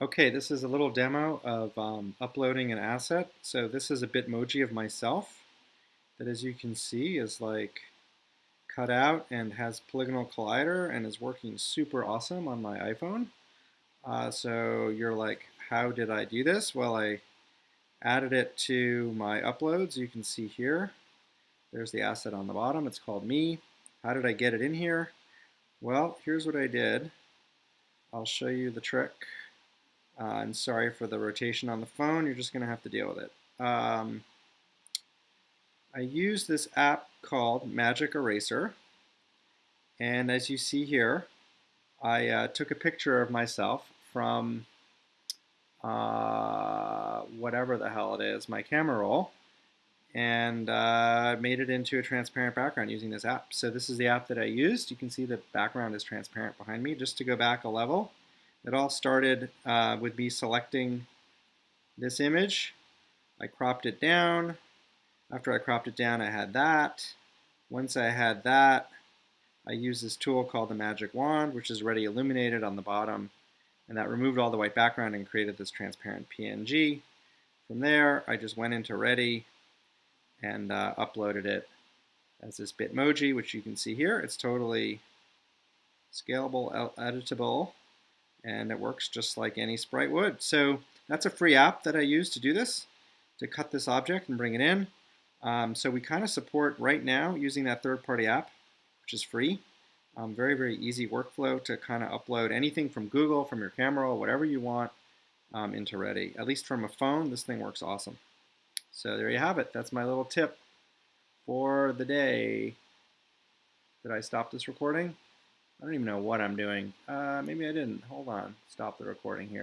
Okay, this is a little demo of um, uploading an asset. So this is a Bitmoji of myself that as you can see is like cut out and has polygonal collider and is working super awesome on my iPhone. Uh, so you're like, how did I do this? Well, I added it to my uploads. You can see here, there's the asset on the bottom. It's called me. How did I get it in here? Well, here's what I did. I'll show you the trick. Uh, and sorry for the rotation on the phone, you're just going to have to deal with it. Um, I use this app called Magic Eraser. And as you see here, I uh, took a picture of myself from uh, whatever the hell it is, my camera roll, and uh, made it into a transparent background using this app. So this is the app that I used. You can see the background is transparent behind me. Just to go back a level, it all started uh, with me selecting this image. I cropped it down. After I cropped it down, I had that. Once I had that, I used this tool called the Magic Wand, which is already illuminated on the bottom. And that removed all the white background and created this transparent PNG. From there, I just went into Ready and uh, uploaded it as this Bitmoji, which you can see here. It's totally scalable, editable, and it works just like any sprite would. So that's a free app that I use to do this, to cut this object and bring it in. Um, so we kind of support right now using that third-party app, which is free. Um, very, very easy workflow to kind of upload anything from Google, from your camera, whatever you want um, into Ready. At least from a phone, this thing works awesome. So there you have it. That's my little tip for the day. Did I stop this recording? I don't even know what I'm doing. Uh, maybe I didn't. Hold on. Stop the recording here.